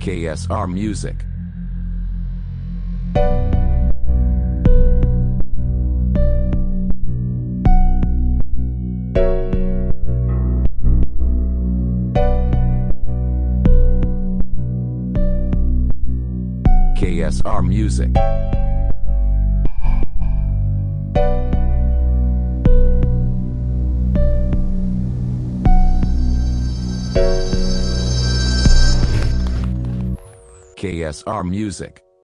KSR Music. KSR Music. KSR Music.